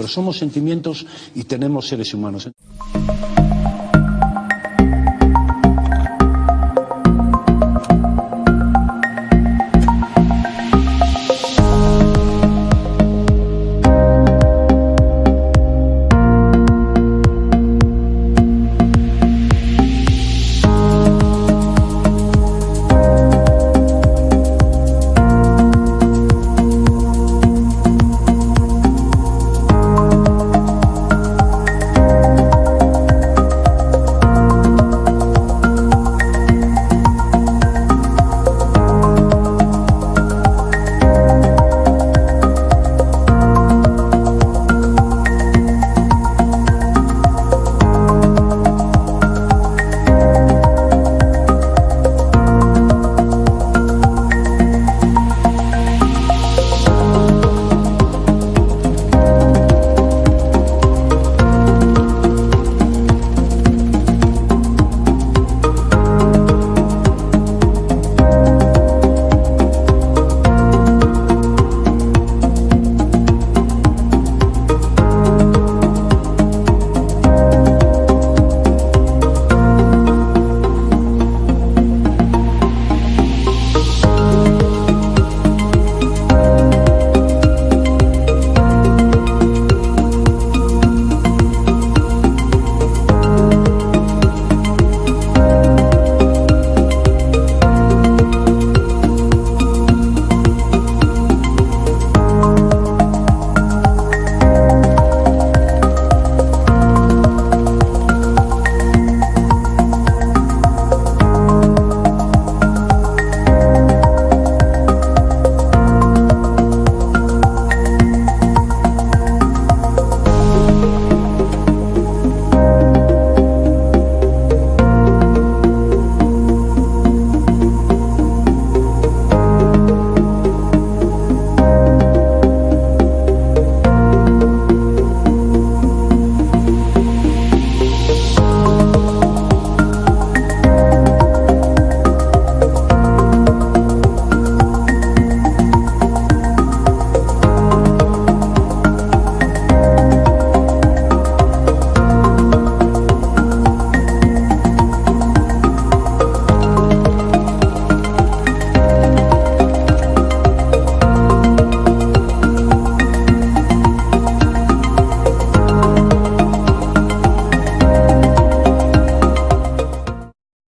pero somos sentimientos y tenemos seres humanos.